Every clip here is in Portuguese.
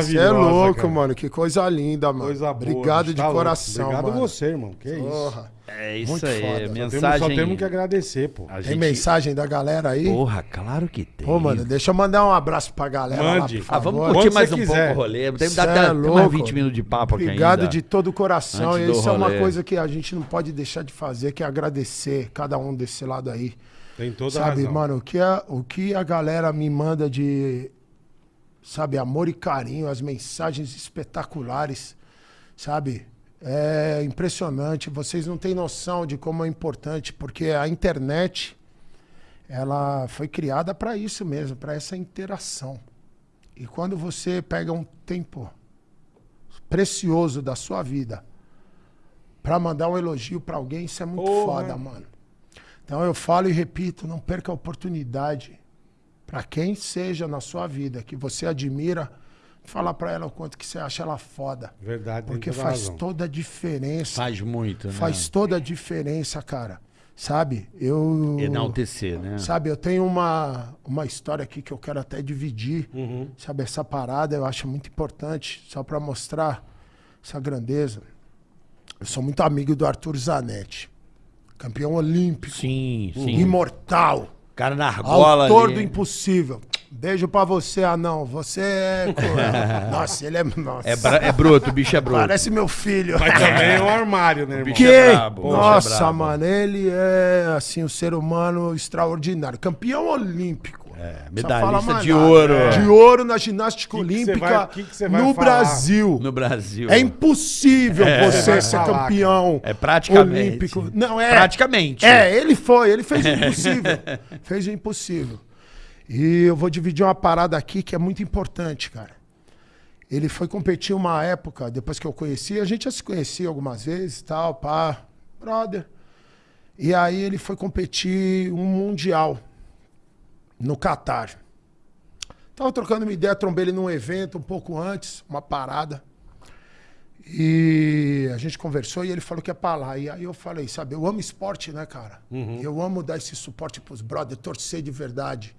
Você é Maravilhosa, louco, cara. mano. Que coisa linda, mano. Coisa boa. Obrigado de tá louco. coração, Obrigado mano. você, irmão. Que isso. Porra. É isso Muito aí. foda. Só Só temos, Mensagem. só temos que agradecer, pô. A Tem gente... mensagem da galera aí? Porra, claro que tem. Pô, mano, deixa eu mandar um abraço pra galera Mande. lá, por Ah, vamos curtir Quando mais um quiser. pouco o rolê. Tem, dá é até mais louco. 20 minutos de papo aqui Obrigado de todo o coração. Isso é uma coisa que a gente não pode deixar de fazer, que é agradecer cada um desse lado aí. Tem toda a sabe, razão. mano, o que, a, o que a galera me manda de, sabe, amor e carinho, as mensagens espetaculares, sabe? É impressionante. Vocês não têm noção de como é importante, porque a internet, ela foi criada para isso mesmo, para essa interação. E quando você pega um tempo precioso da sua vida para mandar um elogio para alguém, isso é muito Porra. foda, mano. Então eu falo e repito, não perca a oportunidade para quem seja na sua vida que você admira, falar para ela o quanto que você acha ela foda, Verdade, porque faz razão. toda a diferença. Faz muito, né? Faz toda a diferença, cara. Sabe? Eu Enaltecer, né? Sabe, eu tenho uma, uma história aqui que eu quero até dividir. Uhum. Sabe, essa parada eu acho muito importante, só para mostrar essa grandeza. Eu sou muito amigo do Arthur Zanetti, campeão olímpico, Sim, sim. imortal, Cara na argola autor ali. do impossível. Beijo pra você, anão. Você é. nossa, ele é. Nossa. É, bra- é bruto, o bicho é bruto. Parece meu filho. Mas também é um armário, né, irmão? bicho Que? é brabo, é Nossa, brabo. mano, ele é assim um ser humano extraordinário, campeão olímpico. É, medalhista de nada. ouro. De ouro na ginástica Que que olímpica vai- que que vai no falar? Brasil. No Brasil. É impossível você vai ser falar, campeão É praticamente. olímpico. Não é. Praticamente. É, ele foi, ele fez o impossível. fez o impossível. E eu vou dividir uma parada aqui que é muito importante, cara. Ele foi competir uma época, depois que eu conheci, a gente já se conhecia algumas vezes, tal, pá, brother. E aí ele foi competir um mundial no Catar. Tava trocando uma ideia, trombei ele num evento um pouco antes, uma parada. E a gente conversou e ele falou que ia pra lá. E aí eu falei, sabe, eu amo esporte, né, cara? Eu amo dar esse suporte pros brothers, torcer de verdade.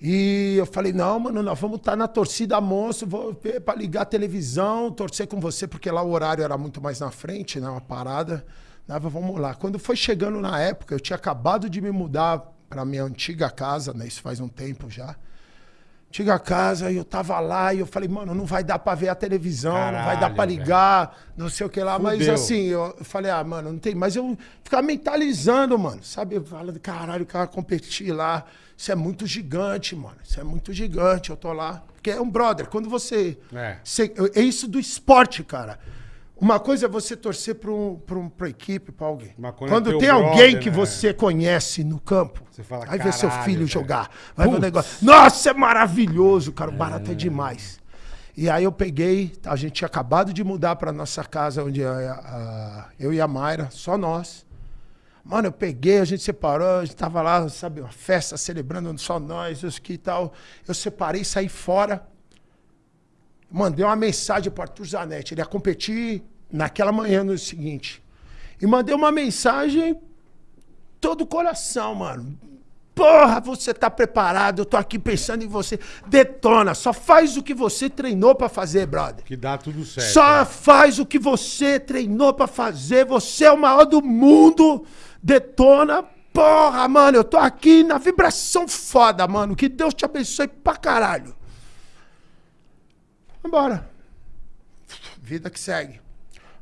E eu falei, não, mano, nós vamos estar na torcida monstro, vou ver pra ligar a televisão, torcer com você, porque lá o horário era muito mais na frente, né? Uma parada. Né, vamos lá. Quando foi chegando na época, eu tinha acabado de me mudar pra minha antiga casa, né? Isso faz um tempo já. Antiga casa, e eu tava lá e eu falei, mano, não vai dar pra ver a televisão, não vai dar Caralho, pra ligar, não sei o que lá. Mas Fudeu. assim, eu falei, ah, mano, não tem. Mas eu ficava mentalizando, mano. Sabe? Eu falando, caralho, o cara competir lá. Isso é muito gigante, mano. Isso é muito gigante. Eu tô lá. Porque é um brother. Quando você. É. você- é isso do esporte, cara. Uma coisa é você torcer pra, um, um, pra equipe, pra alguém. Uma é Quando teu tem alguém brother, que né? você conhece no campo, fala, vai ver seu "Caralho, filho velho." jogar. Vai ver o negócio. Nossa, é maravilhoso, cara. O barato é demais. E aí eu peguei, a gente tinha acabado de mudar pra nossa casa, onde a- a- eu e a Mayra, só nós. Mano, eu peguei, a gente separou, a gente tava lá, sabe, uma festa celebrando só nós, isso aqui e tal. Eu separei, saí fora. Mandei uma mensagem pro Arthur Zanetti. Ele ia competir naquela manhã no seguinte. E mandei uma mensagem todo o coração, mano. Porra, você tá preparado, eu tô aqui pensando em você. Detona, só faz o que você treinou pra fazer, brother. Que dá tudo certo. Só né? faz o que você treinou pra fazer. Você é o maior do mundo. Detona. Porra, mano, eu tô aqui na vibração foda, mano. Que Deus te abençoe pra caralho. Vambora. Vida que segue.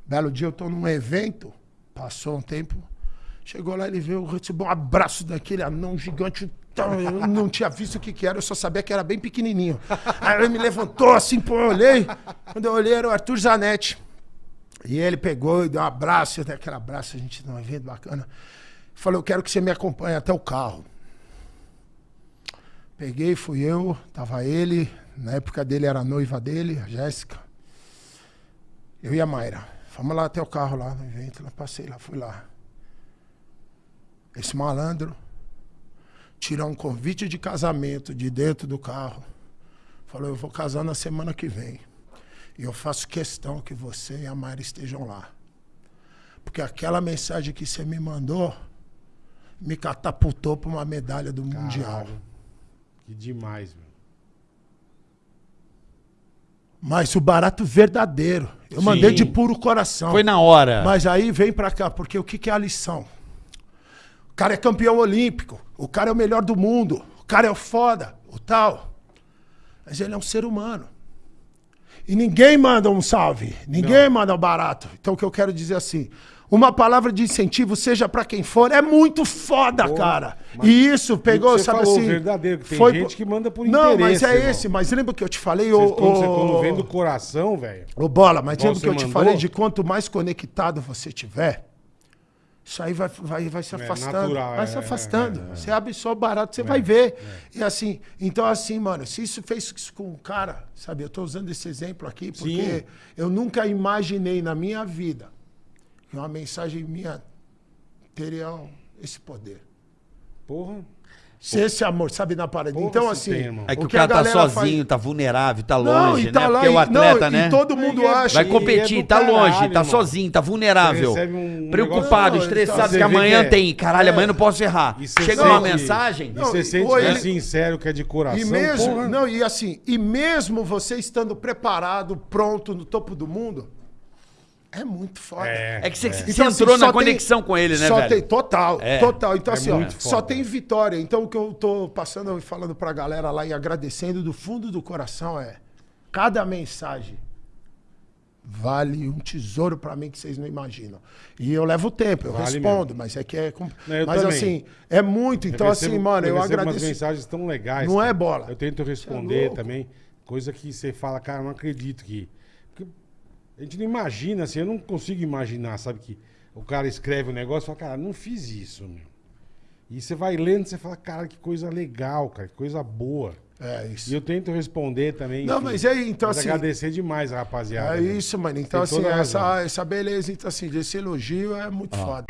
Belo dia eu tô num evento. Passou um tempo. Chegou lá, ele veio, recebeu um abraço daquele anão gigante. Então, Eu não tinha visto o que, que era, eu só sabia que era bem pequenininho. Aí ele me levantou assim, pô, eu olhei. Quando eu olhei, era o Arthur Zanetti. E ele pegou e deu um abraço, eu dei aquele abraço, a gente num evento bacana. Falou, eu quero que você me acompanhe até o carro. Peguei, fui eu, tava ele, na época dele era a noiva dele, a Jéssica. Eu e a Mayra. Fomos lá até o carro lá no evento, lá passei lá, fui lá. Esse malandro tirou um convite de casamento de dentro do carro. Falou, eu vou casar na semana que vem. E eu faço questão que você e a Mayra estejam lá. Porque aquela mensagem que você me mandou me catapultou para uma medalha do Mundial. Caralho. Que demais, meu. Mas o barato verdadeiro. Eu mandei de puro coração. Foi na hora. Mas aí vem pra cá, porque o que, que é a lição? O cara é campeão olímpico, o cara é o melhor do mundo, o cara é o foda, o tal. Mas ele é um ser humano. E ninguém manda um salve, ninguém manda um barato. Então o que eu quero dizer assim, uma palavra de incentivo, seja pra quem for, é muito foda, cara. mas E isso pegou, sabe falou, assim. verdadeiro, que tem foi gente que manda por Não, mas é irmão. esse, mas lembra que eu te falei, Vocês, ô. quando, você, ô- quando vem do coração, velho. Ô, Bola, mas lembra que eu você te mandou? falei de quanto mais conectado você tiver, isso aí vai, vai, vai se afastando. natural, vai é, se afastando. é, é. Você abre só o barato, você vai ver. E assim, então assim, mano, se isso fez isso com um cara, sabe, eu tô usando esse exemplo aqui porque Sim. eu nunca imaginei na minha vida que uma mensagem minha teria esse poder. Porra. Se esse amor, sabe, na parede. Porra, então, assim. tem. É que o, a cara tá sozinho, faz- tá vulnerável, tá Não, longe, e tá né? lá, Porque o e- atleta, não, né? E todo mundo Vai acha. Vai E é competir, do tá caralho, longe, tá sozinho, tá vulnerável. Um Preocupado, negócio- estressado, Não, que amanhã que é- tem. Caralho, amanhã não posso errar. E Chega uma mensagem. E Não, você e- sente que é ele- sincero, que é de coração. E mesmo, porra. não, e assim, e mesmo você estando preparado, pronto, no topo do mundo, é muito foda. É que você, você Então, assim, entrou na só tem- conexão com ele, né, só velho? Tem, total, É. total. Então, É assim, ó, só tem vitória. Então, o que eu tô passando e falando pra galera lá e agradecendo do fundo do coração é: cada mensagem vale um tesouro pra mim que vocês não imaginam. E eu levo tempo, eu Vale respondo, mas é que é. com- Não, mas também. assim, é muito. Então, assim, mano, eu, recebo umas agradeço. mensagens tão legais. Não cara. é bola. Eu tento Você responder é também. Coisa que você fala, cara, eu não acredito que. A gente não imagina, assim, eu não consigo imaginar, sabe? Que o cara escreve um negócio e fala, cara, não fiz isso, meu. E você vai lendo, você fala, cara, que coisa legal, cara, que coisa boa. É isso. E eu tento responder também. Não, enfim. mas aí, então, Mas assim- agradecer demais rapaziada. É né? isso, mano. Então, assim, essa, essa beleza, então, assim, desse elogio é muito foda.